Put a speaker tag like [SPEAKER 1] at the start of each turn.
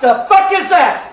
[SPEAKER 1] the fuck is that?